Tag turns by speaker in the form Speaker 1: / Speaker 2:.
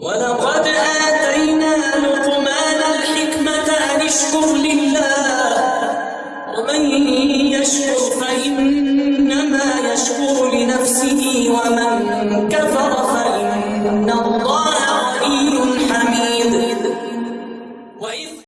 Speaker 1: ولقد آتينا لقمان الحكمة أن اشكر لله. ومن يشكر فإنما يشكر لنفسه ومن كفر